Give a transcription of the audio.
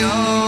your